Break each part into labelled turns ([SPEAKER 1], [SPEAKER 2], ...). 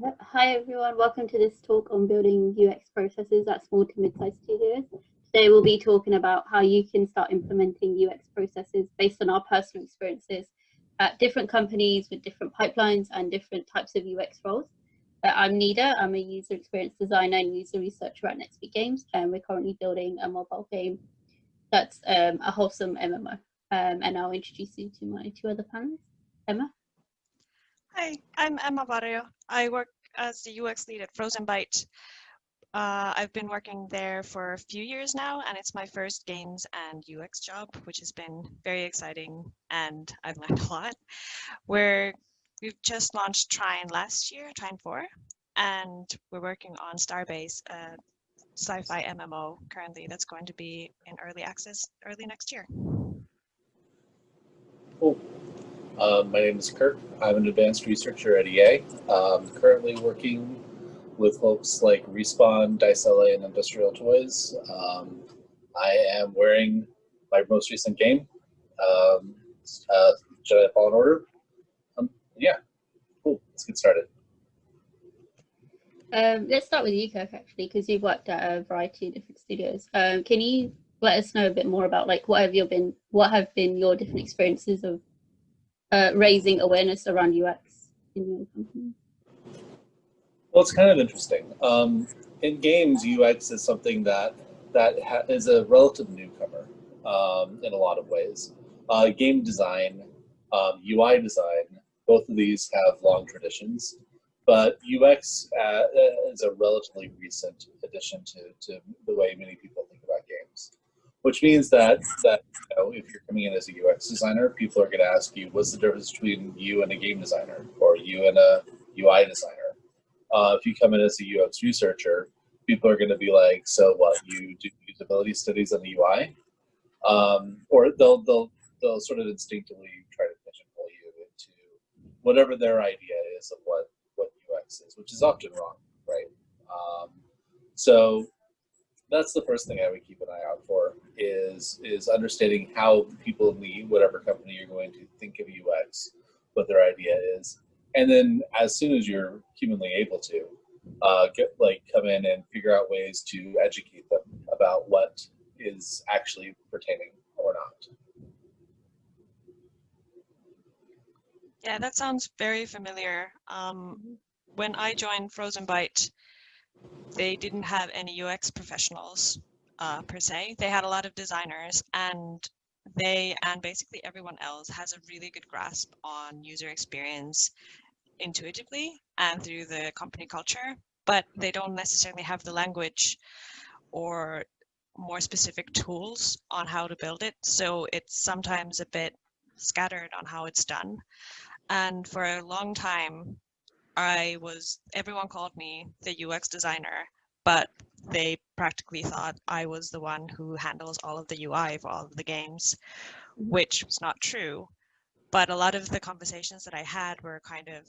[SPEAKER 1] Hi everyone, welcome to this talk on building UX processes at small to mid-sized studios. Today we'll be talking about how you can start implementing UX processes based on our personal experiences at different companies with different pipelines and different types of UX roles. Uh, I'm Nida, I'm a user experience designer and user researcher at NetSpeak Games and we're currently building a mobile game that's um, a wholesome MMO. Um, and I'll introduce you to my two other panelists. Emma?
[SPEAKER 2] Hi, I'm Emma Barrio. I work as the UX lead at Frozenbyte. Uh, I've been working there for a few years now, and it's my first games and UX job, which has been very exciting, and I've learned a lot. Where we've just launched Trine last year, Trine 4, and we're working on Starbase, a sci-fi MMO currently that's going to be in early access early next year.
[SPEAKER 3] Cool. Um, my name is Kirk. I'm an advanced researcher at EA. Um, currently working with folks like Respawn, Dice LA, and Industrial Toys. Um, I am wearing my most recent game, um, uh, Jedi Fallen Order. Um, yeah, cool. Let's get started.
[SPEAKER 1] Um, let's start with you, Kirk, actually, because you've worked at a variety of different studios. Um, can you let us know a bit more about like what have you been, what have been your different experiences of uh, raising awareness around UX in your company?
[SPEAKER 3] Well, it's kind of interesting. Um, in games, UX is something that that is a relative newcomer um, in a lot of ways. Uh, game design, um, UI design, both of these have long traditions, but UX uh, is a relatively recent addition to, to the way many people which means that that you know, if you're coming in as a UX designer, people are going to ask you, what's the difference between you and a game designer, or you and a UI designer? Uh, if you come in as a UX researcher, people are going to be like, so what? You do usability studies on the UI, um, or they'll they'll they'll sort of instinctively try to pigeonhole you into whatever their idea is of what what UX is, which is often wrong, right? Um, so that's the first thing I would keep an eye out for is is understanding how people in whatever company you're going to think of UX, what their idea is, and then as soon as you're humanly able to, uh, get like come in and figure out ways to educate them about what is actually pertaining or not.
[SPEAKER 2] Yeah, that sounds very familiar. Um, when I joined Frozenbyte, they didn't have any UX professionals uh, per se. They had a lot of designers and they and basically everyone else has a really good grasp on user experience intuitively and through the company culture, but they don't necessarily have the language or more specific tools on how to build it. So it's sometimes a bit scattered on how it's done. And for a long time, I was, everyone called me the UX designer, but they practically thought I was the one who handles all of the UI for all of the games, mm-hmm. which was not true. But a lot of the conversations that I had were kind of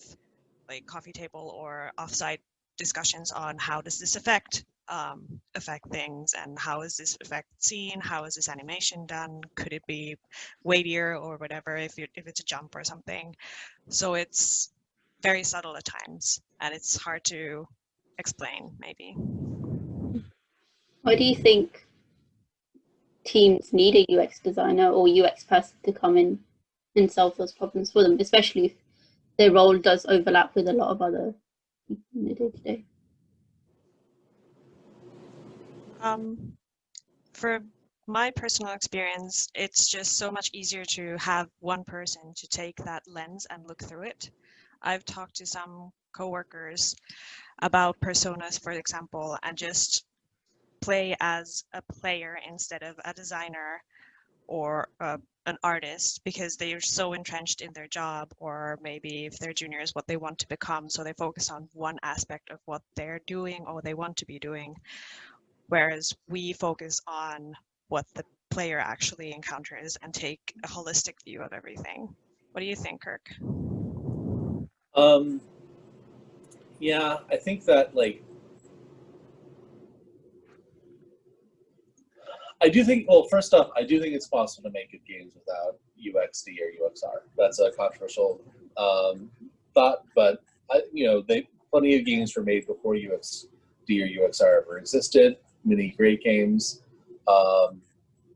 [SPEAKER 2] like coffee table or offsite discussions on how does this affect um, affect things and how is this effect seen? How is this animation done? Could it be weightier or whatever if, you, if it's a jump or something? So it's very subtle at times and it's hard to explain maybe.
[SPEAKER 1] Why do you think teams need a UX designer or UX person to come in and solve those problems for them, especially if their role does overlap with a lot of other people in the day-to-day?
[SPEAKER 2] Um, for my personal experience, it's just so much easier to have one person to take that lens and look through it. I've talked to some coworkers about personas, for example, and just play as a player instead of a designer or uh, an artist because they are so entrenched in their job or maybe if they're juniors what they want to become so they focus on one aspect of what they're doing or they want to be doing. Whereas we focus on what the player actually encounters and take a holistic view of everything. What do you think kirk?
[SPEAKER 3] Um, yeah, I think that like, I do think, well, first off, I do think it's possible to make good games without UXD or UXR. That's a controversial um, thought, but I, you know, they plenty of games were made before UXD or UXR ever existed. Many great games. Um,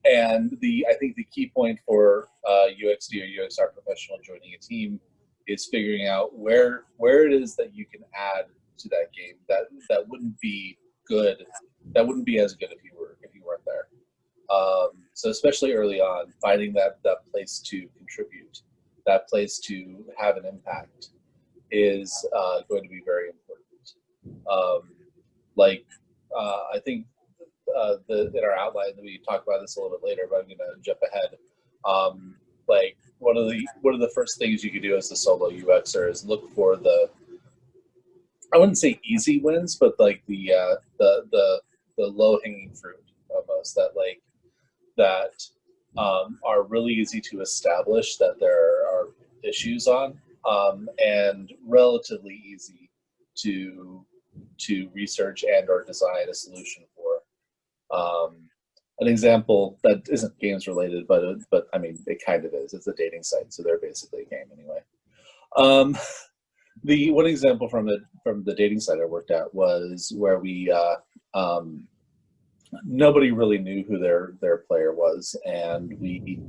[SPEAKER 3] and the I think the key point for uh, UXD or UXR professional joining a team is figuring out where where it is that you can add to that game that that wouldn't be good, that wouldn't be as good if you were if you weren't there. Um, so especially early on, finding that that place to contribute, that place to have an impact, is uh, going to be very important. Um, like uh, I think uh, the in our outline we talk about this a little bit later, but I'm going to jump ahead. Um, like one of the one of the first things you could do as a solo UXer is look for the I wouldn't say easy wins, but like the uh, the the the low hanging fruit almost that like that um, are really easy to establish that there are issues on um, and relatively easy to to research and or design a solution for. Um, an example that isn't games related, but but I mean it kind of is. It's a dating site, so they're basically a game anyway. Um, the one example from the from the dating site I worked at was where we uh, um, nobody really knew who their their player was, and we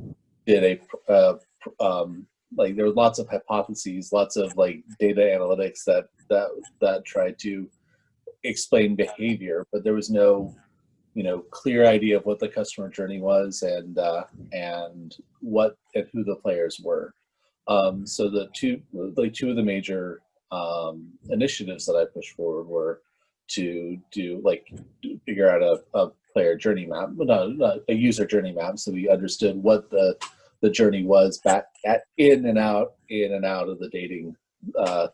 [SPEAKER 3] did a uh, um, like there were lots of hypotheses, lots of like data analytics that that that tried to explain behavior, but there was no you know clear idea of what the customer journey was and uh, and what and who the players were. Um, so the two like two of the major um, initiatives that I pushed forward were to do like figure out a, a player journey map, not, not a user journey map, so we understood what the the journey was back at in and out in and out of the dating uh,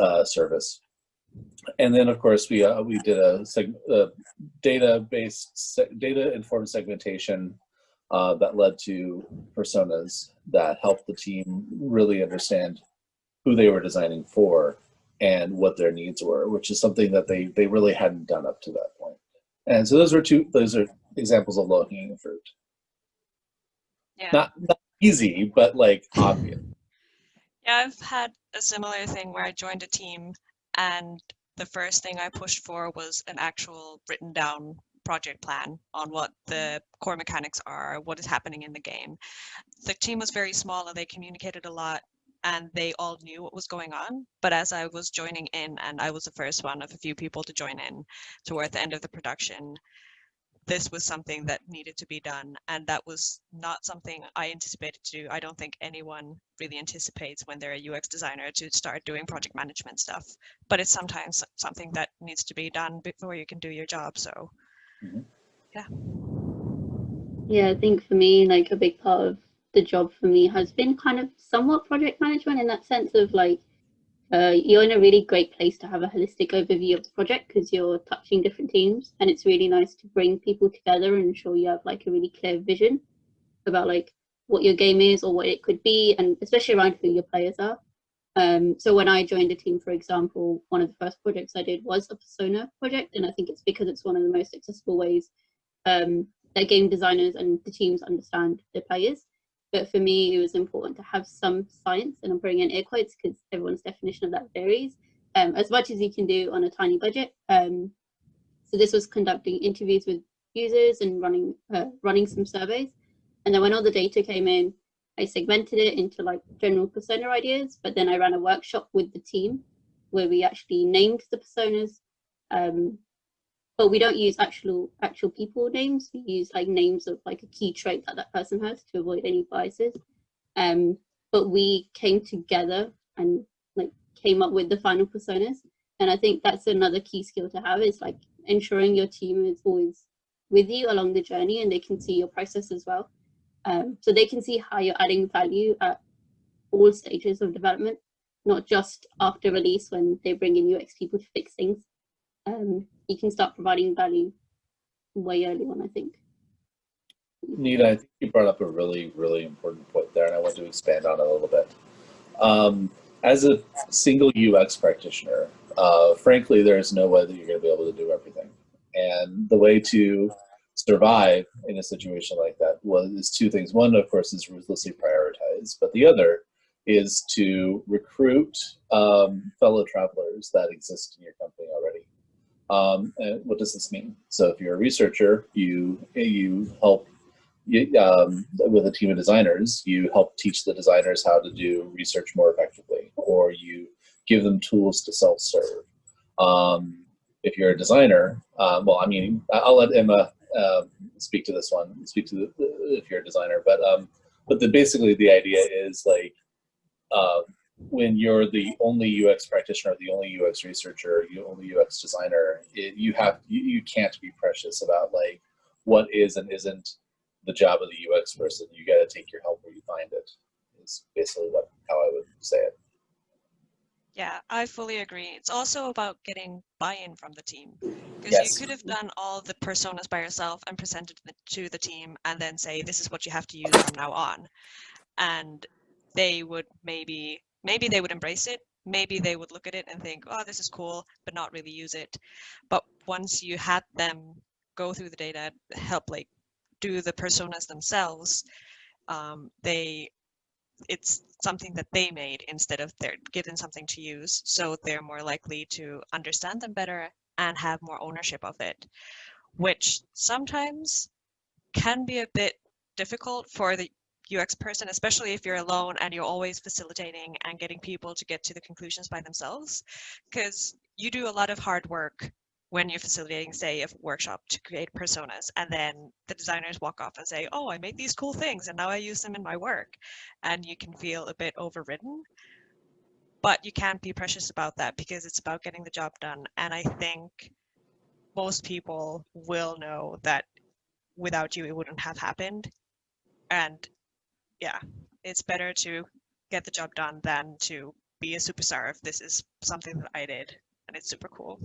[SPEAKER 3] uh, service. And then, of course, we uh, we did a, a data-based, data-informed segmentation uh, that led to personas that helped the team really understand who they were designing for and what their needs were, which is something that they they really hadn't done up to that point. And so those are two those are examples of low hanging fruit.
[SPEAKER 2] Yeah.
[SPEAKER 3] Not, not easy, but like obvious.
[SPEAKER 2] Yeah, I've had a similar thing where I joined a team and the first thing I pushed for was an actual written down project plan on what the core mechanics are, what is happening in the game. The team was very small and they communicated a lot and they all knew what was going on. But as I was joining in, and I was the first one of a few people to join in toward the end of the production, this was something that needed to be done. And that was not something I anticipated to do. I don't think anyone really anticipates when they're a UX designer to start doing project management stuff. But it's sometimes something that needs to be done before you can do your job. So, mm-hmm. yeah.
[SPEAKER 1] Yeah, I think for me, like a big part of the job for me has been kind of somewhat project management in that sense of like uh, you're in a really great place to have a holistic overview of the project because you're touching different teams and it's really nice to bring people together and ensure you have like a really clear vision about like what your game is or what it could be and especially around who your players are. Um, so when i joined a team for example one of the first projects i did was a persona project and i think it's because it's one of the most accessible ways um, that game designers and the teams understand their players but for me, it was important to have some science, and I'm putting in air quotes because everyone's definition of that varies, um, as much as you can do on a tiny budget. Um, so this was conducting interviews with users and running uh, running some surveys. And then when all the data came in, I segmented it into like general persona ideas, but then I ran a workshop with the team where we actually named the personas um, but we don't use actual actual people names. We use like names of like a key trait that that person has to avoid any biases. Um, but we came together and like came up with the final personas. And I think that's another key skill to have is like ensuring your team is always with you along the journey and they can see your process as well. Um, so they can see how you're adding value at all stages of development, not just after release when they bring in UX people to fix things um, you can start providing value way early on, I think.
[SPEAKER 3] Nida, I think you brought up a really, really important point there, and I want to expand on it a little bit. Um, as a single UX practitioner, uh, frankly, there's no way that you're going to be able to do everything. And the way to survive in a situation like that was is two things. One, of course, is ruthlessly prioritize, but the other is to recruit um, fellow travelers that exist in your company. Um, what does this mean? So if you're a researcher, you you help you, um, with a team of designers, you help teach the designers how to do research more effectively, or you give them tools to self-serve. Um, if you're a designer, um, well, I mean, I'll let Emma uh, speak to this one, speak to the, if you're a designer, but um, but the, basically the idea is like uh, when you're the only UX practitioner, the only UX researcher, the only UX designer, it, you have you, you can't be precious about like what is and isn't the job of the UX person. You got to take your help where you find it. Is basically what how I would say it.
[SPEAKER 2] Yeah, I fully agree. It's also about getting buy-in from the team because
[SPEAKER 3] Yes.
[SPEAKER 2] you could have done all the personas by yourself and presented it to the team and then say this is what you have to use from now on, and they would maybe maybe they would embrace it. Maybe they would look at it and think, oh, this is cool, but not really use it. But once you had them go through the data, help like do the personas themselves, um, they it's something that they made instead of they're given something to use. So they're more likely to understand them better and have more ownership of it, which sometimes can be a bit difficult for the UX person, especially if you're alone and you're always facilitating and getting people to get to the conclusions by themselves, because you do a lot of hard work when you're facilitating, say, a workshop to create personas, and then the designers walk off and say, oh, I made these cool things and now I use them in my work. And you can feel a bit overridden. But you can't be precious about that because it's about getting the job done. And I think most people will know that without you, it wouldn't have happened. And yeah, it's better to get the job done than to be a superstar if this is something that I did and it's super cool.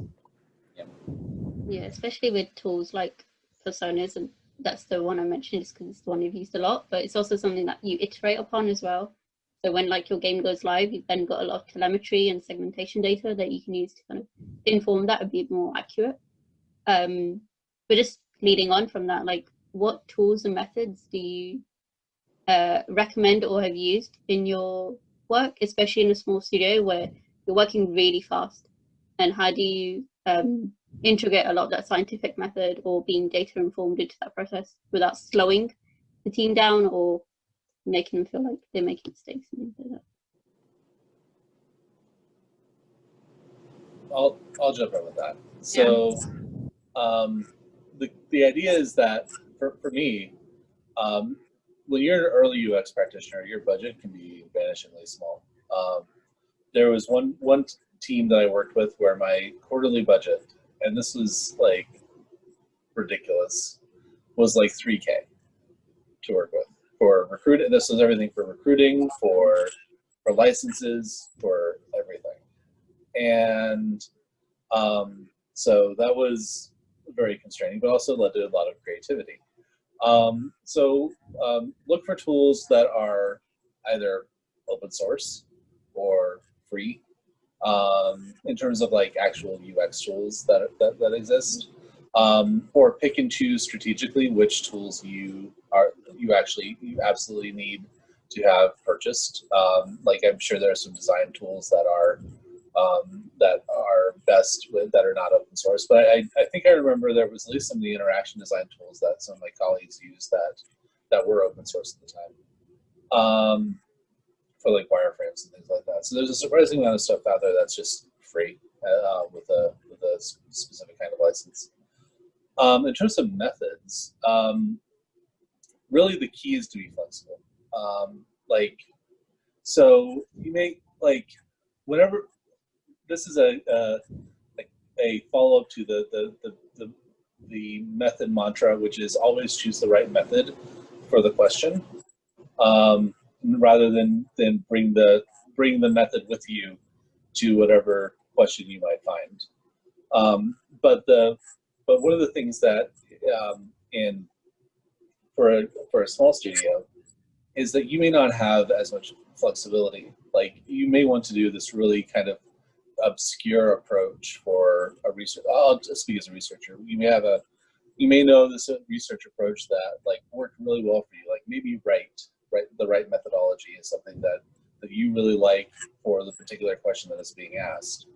[SPEAKER 1] Yeah, especially with tools like personas, and that's the one I mentioned just because it's the one you've used a lot, but it's also something that you iterate upon as well. So when like your game goes live, you've then got a lot of telemetry and segmentation data that you can use to kind of inform that a bit more accurate. Um, but just leading on from that, like what tools and methods do you uh, recommend or have used in your work, especially in a small studio where you're working really fast? And how do you um, integrate a lot of that scientific method or being data informed into that process without slowing the team down or making them feel like they're making mistakes and things like that.
[SPEAKER 3] I'll I'll jump in with that. So, um, the the idea is that for for me, um, when you're an early UX practitioner, your budget can be vanishingly small. Um, there was one one team that I worked with where my quarterly budget, and this was like ridiculous, was like 3K to work with for recruit. This was everything for recruiting, for for licenses, for everything, and um, so that was very constraining, but also led to a lot of creativity. Um, so um, look for tools that are either open source or free um, in terms of like actual UX tools that, that, that exist. Um, or pick and choose strategically which tools you are you actually you absolutely need to have purchased. Um, like I'm sure there are some design tools that are um, that are best with, that are not open source. But I, I think I remember there was at least some of the interaction design tools that some of my colleagues used that that were open source at the time. Um, for like wireframes and things like that. So there's a surprising amount of stuff out there that's just free uh, with a with a specific kind of license. Um, in terms of methods, um, really the key is to be flexible. Um, like, so you may like whenever this is a a, a follow up to the, the the the the method mantra, which is always choose the right method for the question. Um, rather than than bring the bring the method with you to whatever question you might find. Um, but the but one of the things that um, in for a for a small studio is that you may not have as much flexibility. Like you may want to do this really kind of obscure approach for a research. I'll just speak as a researcher. You may have a you may know this research approach that like worked really well for you. Like maybe write right the right methodology is something that the you really like for the particular question that is being asked.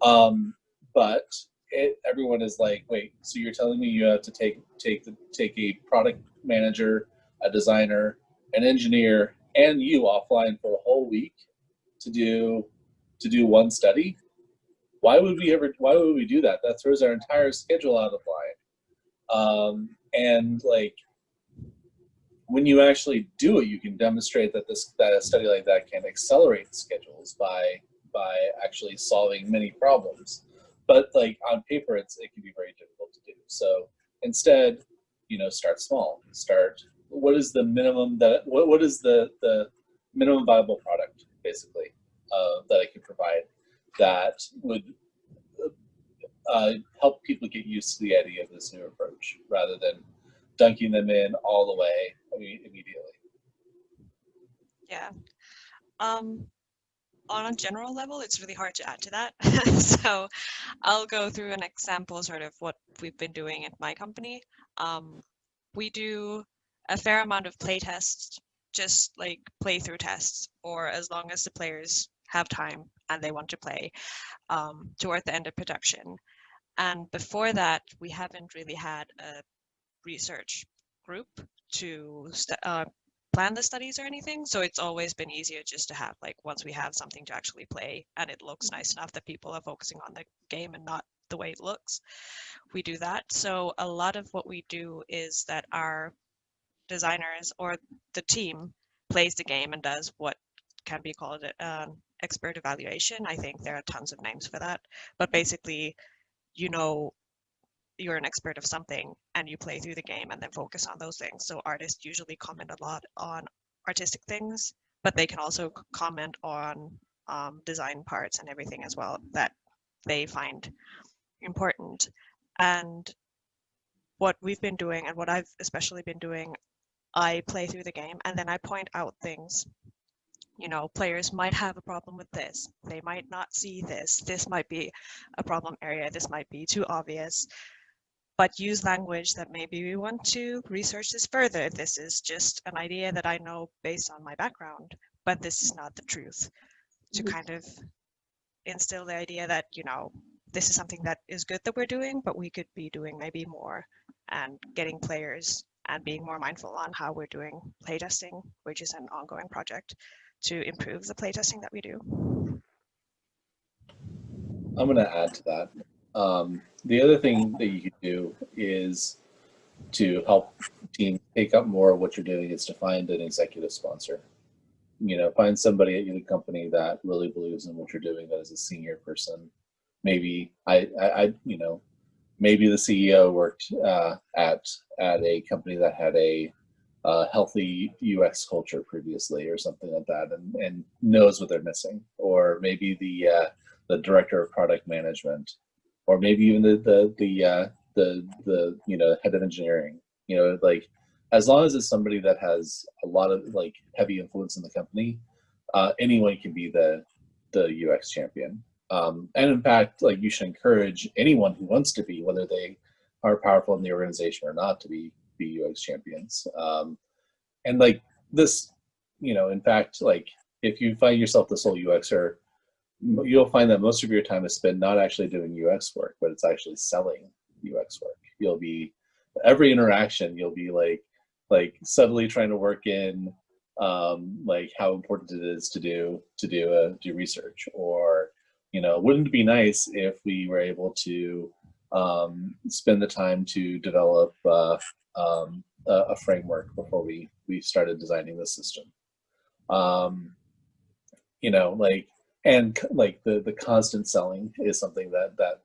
[SPEAKER 3] Um, but it, everyone is like, wait, so you're telling me you have to take take the, take a product manager, a designer, an engineer, and you offline for a whole week to do to do one study? Why would we ever? Why would we do that? That throws our entire schedule out of line. Um, and like when you actually do it, you can demonstrate that this that a study like that can accelerate schedules by by actually solving many problems. But like on paper, it's it can be very difficult to do. So instead, you know, start small. Start. What is the minimum that what what is the the minimum viable product basically uh, that I can provide that would uh, help people get used to the idea of this new approach rather than dunking them in all the way immediately.
[SPEAKER 2] Yeah. Um, on a general level, it's really hard to add to that. so I'll go through an example sort of what we've been doing at my company. Um, we do a fair amount of play tests, just like playthrough tests, or as long as the players have time and they want to play um, toward the end of production. And before that, we haven't really had a research group to uh, plan the studies or anything. So it's always been easier just to have like once we have something to actually play and it looks nice enough that people are focusing on the game and not the way it looks, we do that. So a lot of what we do is that our designers or the team plays the game and does what can be called an expert evaluation. I think there are tons of names for that, but basically, you know you're an expert of something and you play through the game and then focus on those things. So artists usually comment a lot on artistic things, but they can also comment on um, design parts and everything as well that they find important. And what we've been doing and what I've especially been doing, I play through the game and then I point out things. You know, players might have a problem with this. They might not see this. This might be a problem area. This might be too obvious but use language that maybe we want to research this further. This is just an idea that I know based on my background, but this is not the truth. To mm-hmm. kind of instill the idea that, you know, this is something that is good that we're doing, but we could be doing maybe more and getting players and being more mindful on how we're doing playtesting, which is an ongoing project to improve the playtesting that we do.
[SPEAKER 3] I'm going to add to that. Um, the other thing that you could do is to help teams take up more of what you're doing is to find an executive sponsor. You know, find somebody at your company that really believes in what you're doing, that is a senior person. Maybe I, I, I you know, maybe the CEO worked uh, at at a company that had a uh, healthy UX culture previously, or something like that, and, and knows what they're missing. Or maybe the uh, the director of product management or maybe even the the the uh, the the you know head of engineering. You know, like as long as it's somebody that has a lot of like heavy influence in the company, uh, anyone can be the the UX champion. Um, and in fact, like you should encourage anyone who wants to be, whether they are powerful in the organization or not, to be be UX champions. Um, and like this, you know, in fact, like if you find yourself the sole UXer, you'll find that most of your time is spent not actually doing UX work, but it's actually selling UX work. You'll be every interaction you'll be like like subtly trying to work in um, like how important it is to do to do a do research or you know wouldn't it be nice if we were able to um, spend the time to develop uh, um, a, a, framework before we we started designing the system um, you know like and like the the constant selling is something that that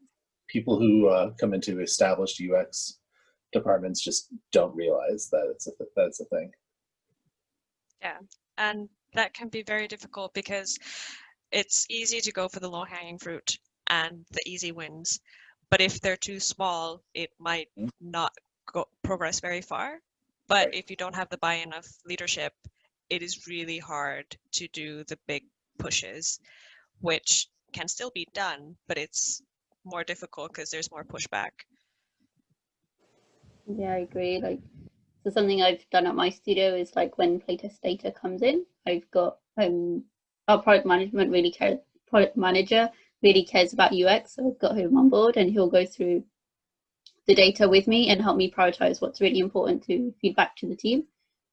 [SPEAKER 3] people who uh, come into established UX departments just don't realize that it's a that's a thing.
[SPEAKER 2] Yeah, and that can be very difficult because it's easy to go for the low hanging fruit and the easy wins, but if they're too small, it might mm -hmm. not go progress very far. But right. if you don't have the buy-in of leadership, it is really hard to do the big pushes, which can still be done, but it's more difficult because there's more pushback.
[SPEAKER 1] Yeah, I agree. Like, so something I've done at my studio is like when playtest data comes in, I've got um our product management really care product manager really cares about UX. So I've got him on board and he'll go through the data with me and help me prioritize what's really important to feedback to the team.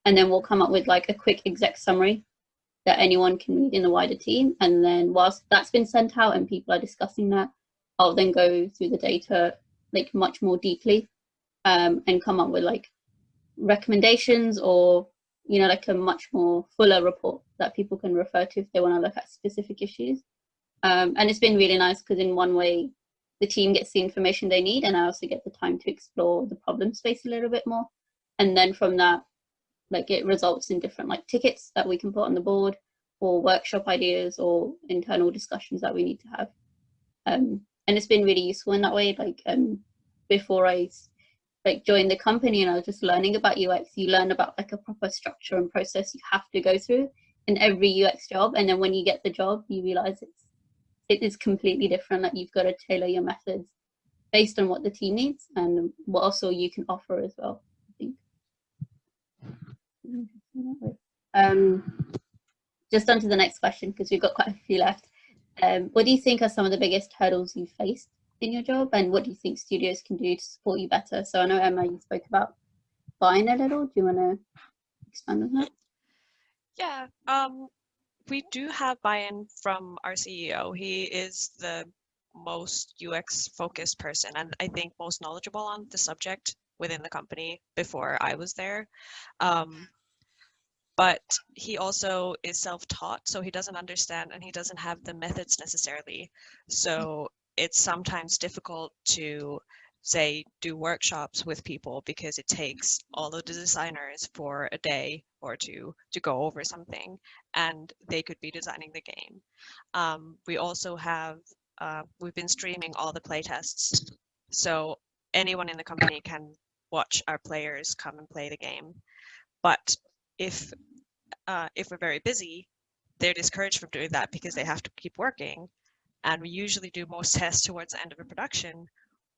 [SPEAKER 1] And then we'll come up with like a quick exec summary that anyone can read in the wider team. And then whilst that's been sent out and people are discussing that, I'll then go through the data like much more deeply um, and come up with like recommendations or you know like a much more fuller report that people can refer to if they want to look at specific issues um, and it's been really nice because in one way the team gets the information they need and i also get the time to explore the problem space a little bit more. And then from that like it results in different like tickets that we can put on the board or workshop ideas or internal discussions that we need to have. Um, and it's been really useful in that way like um, before i like joined the company and i was just learning about ux you learn about like a proper structure and process you have to go through in every ux job. And then when you get the job you realize it's it is completely different like you've got to tailor your methods based on what the team needs and what also you can offer as well i think um, just on to the next question because we've got quite a few left. Um, what do you think are some of the biggest hurdles you've faced in your job and what do you think studios can do to support you better? So I know Emma, you spoke about buying a little. Do you want to expand on that?
[SPEAKER 2] Yeah, um, we do have buy-in from our CEO. He is the most UX focused person and I think most knowledgeable on the subject within the company before I was there. Um, but he also is self-taught, so he doesn't understand and he doesn't have the methods necessarily. So it's sometimes difficult to say do workshops with people because it takes all of the designers for a day or two to go over something and they could be designing the game. Um, we also have, uh, we've been streaming all the playtests. So anyone in the company can watch our players come and play the game. But if uh, if we're very busy, they're discouraged from doing that because they have to keep working. And we usually do most tests towards the end of a production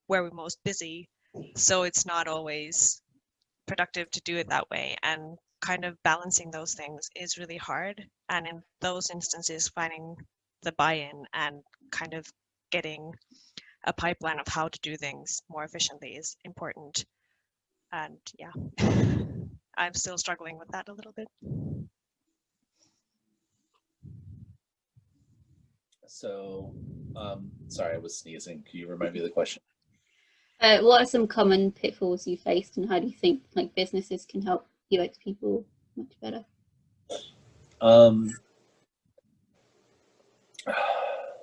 [SPEAKER 2] where we're most busy. So it's not always productive to do it that way. And kind of balancing those things is really hard. And in those instances, finding the buy-in and kind of getting a pipeline of how to do things more efficiently is important and yeah, I'm still struggling with that a little bit.
[SPEAKER 3] So, um, sorry, I was sneezing. Can you remind me of the question?
[SPEAKER 1] Uh, what are some common pitfalls you faced and how do you think like businesses can help UX people much better?
[SPEAKER 3] Um,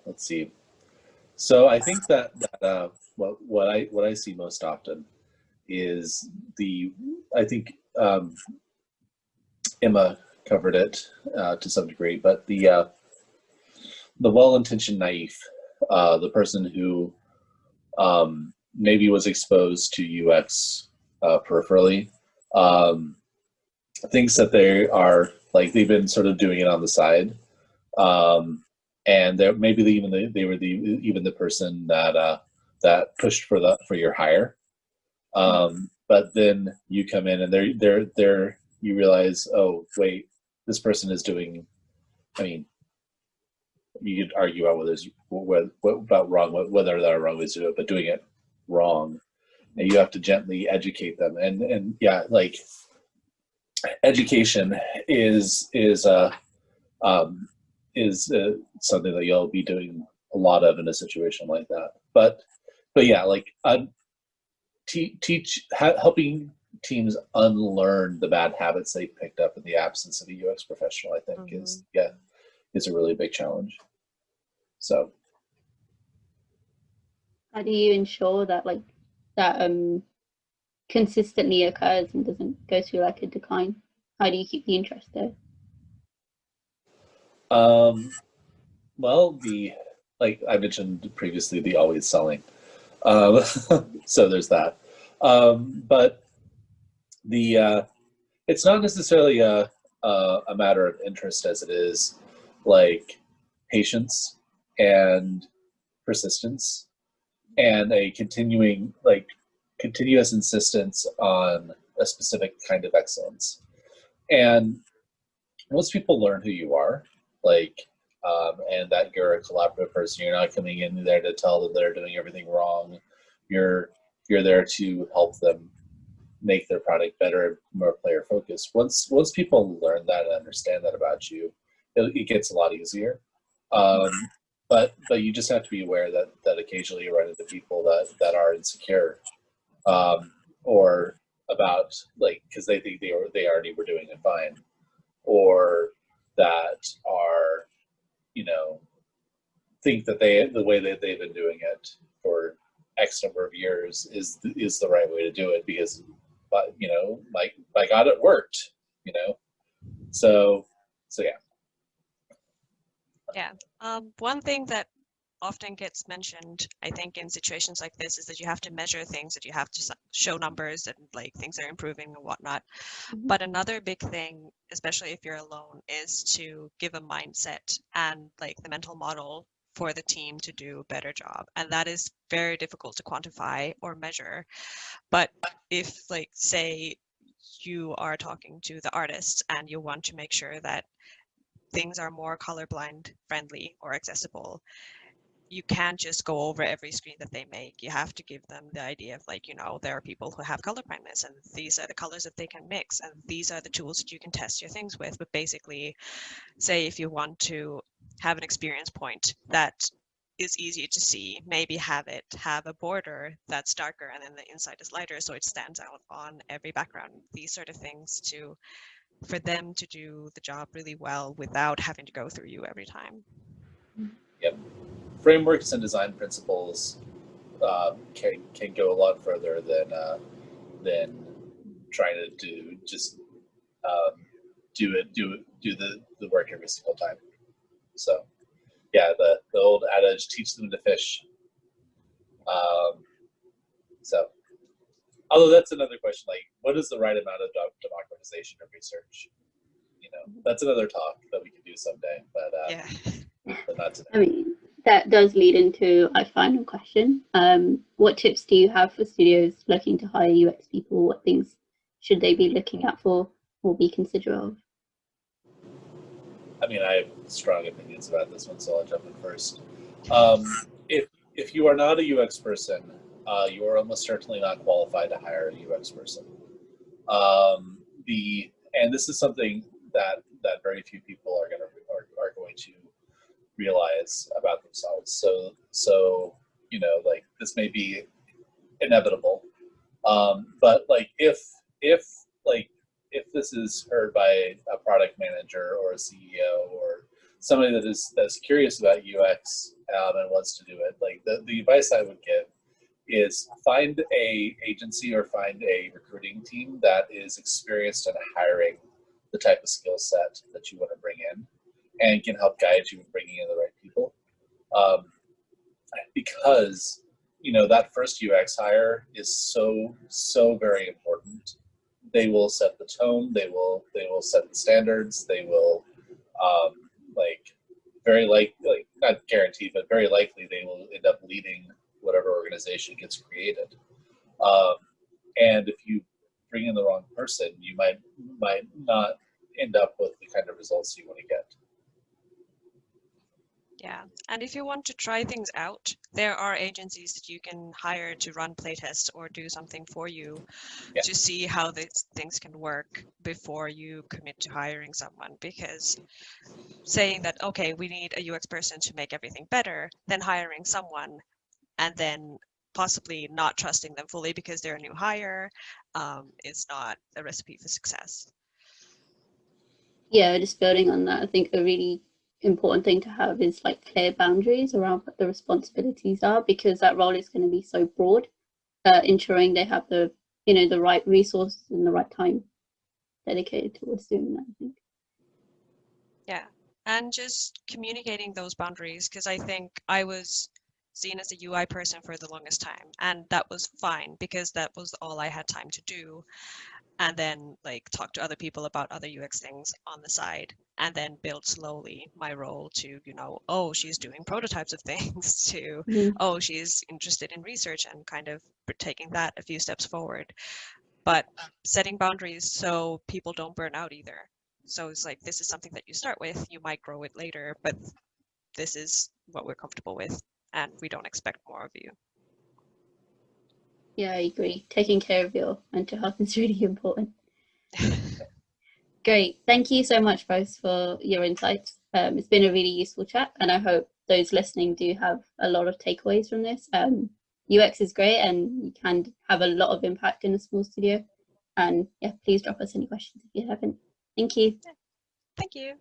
[SPEAKER 3] let's see. So I think that, that uh, what, what I what I see most often is the, I think um, Emma covered it uh, to some degree, but the, uh, the well-intentioned naive, uh, the person who um, maybe was exposed to UX uh, peripherally, um, thinks that they are like they've been sort of doing it on the side, um, and they maybe even the, they were the even the person that uh, that pushed for the for your hire, um, but then you come in and they're they're they're you realize, oh wait, this person is doing. I mean, you could argue about whether what, what about wrong, whether there are wrong ways to do it, but doing it wrong, and you have to gently educate them. And and yeah, like education is is uh, um, is uh, something that you'll be doing a lot of in a situation like that. But but yeah, like uh, te teach helping teams unlearn the bad habits they picked up in the absence of a UX professional. I think mm -hmm. is mm-hmm. yeah is a really big challenge. So
[SPEAKER 1] how do you ensure that like that um consistently occurs and doesn't go through like a decline? How do you keep the interest there?
[SPEAKER 3] Um, well, the like I mentioned previously, the always selling. Um, so there's that. Um, but the uh, it's not necessarily a, a, a matter of interest as it is like patience and persistence and a continuing like continuous insistence on a specific kind of excellence and once people learn who you are like um, and that you're a collaborative person. You're not coming in there to tell them they're doing everything wrong. You're you're there to help them make their product better, more player focused. Once once people learn that and understand that about you, it, it gets a lot easier. Um, but but you just have to be aware that that occasionally you run into people that that are insecure, um, or about like because they think they they already were doing it fine, or that are you know think that they the way that they've been doing it for X number of years is is the right way to do it because but you know like by God it worked you know so so yeah
[SPEAKER 2] Yeah. Um, one thing that often gets mentioned, I think, in situations like this is that you have to measure things, that you have to show numbers and like things are improving and whatnot.
[SPEAKER 1] Mhm.
[SPEAKER 2] But another big thing, especially if you're alone, is to give a mindset and like the mental model for the team to do a better job. And that is very difficult to quantify or measure. But if like say you are talking to the artists and you want to make sure that things are more colorblind friendly or accessible you can't just go over every screen that they make. You have to give them the idea of like you know there are people who have color blindness and these are the colors that they can mix and these are the tools that you can test your things with. But basically say if you want to have an experience point that is easy to see maybe have it have a border that's darker and then the inside is lighter so it stands out on every background. These sort of things to for them to do the job really well without having to go through you every time. Mm-hmm.
[SPEAKER 3] Frameworks and design principles um, can can go a lot further than uh, than trying to do just um, do it do it do the, the work every single time. So yeah, the, the old adage teach them to fish. Um, so although that's another question, like what is the right amount of democratization of research? You know, that's another talk that we could do someday, but uh,
[SPEAKER 2] Yeah.
[SPEAKER 3] but not today.
[SPEAKER 1] I mean, that does lead into a final question. Um, what tips do you have for studios looking to hire UX people? What things should they be looking out for or be considerate of?
[SPEAKER 3] I mean, I have strong opinions about this one, so I'll jump in first. Um, if if you are not a UX person, uh, you are almost certainly not qualified to hire a UX person. Um, the and this is something that that very few people are going to are, are going to realize about themselves. So so you know, like this may be inevitable, um, but like if if like if this is heard by a product manager or a CEO or somebody that is that's curious about UX um, and wants to do it, like the, the advice I would give is find a agency or find a recruiting team that is experienced in hiring the type of skill set that you want to bring in and can help guide you in bringing in the right people. Um, because you know that first UX hire is so so very important. They will set the tone they will they will set the standards they will um, like very like like not guaranteed but very likely they will end up leading whatever organization gets created. Um, and if you bring in the wrong person you might might not end up with the kind of results you want to get
[SPEAKER 2] Yeah. And if you want to try things out, there are agencies that you can hire to run playtests or do something for you
[SPEAKER 3] Yeah.
[SPEAKER 2] to see how these things can work before you commit to hiring someone. Because saying that, okay, we need a UX person to make everything better, then hiring someone and then possibly not trusting them fully because they're a new hire um, is not a recipe for success.
[SPEAKER 1] Yeah, just building on that, I think a really important thing to have is like clear boundaries around what the responsibilities are because that role is going to be so broad. Uh, ensuring they have the you know the right resources and the right time dedicated towards doing that. I think.
[SPEAKER 2] Yeah, and just communicating those boundaries because I think I was seen as a UI person for the longest time, and that was fine because that was all I had time to do. And then like talk to other people about other UX things on the side, and then build slowly my role to you know oh she's doing prototypes of things to
[SPEAKER 1] Mhm.
[SPEAKER 2] oh she's interested in research and kind of taking that a few steps forward. But setting boundaries so people don't burn out either. So it's like this is something that you start with, you might grow it later, but this is what we're comfortable with and we don't expect more of you.
[SPEAKER 1] Yeah, I agree. Taking care of your mental health is really important. Great. Thank you so much, both, for your insights. Um, it's been a really useful chat, and I hope those listening do have a lot of takeaways from this. Um, UX is great, and you can have a lot of impact in a small studio. And yeah, please drop us any questions if you haven't. Thank you.
[SPEAKER 2] Thank you.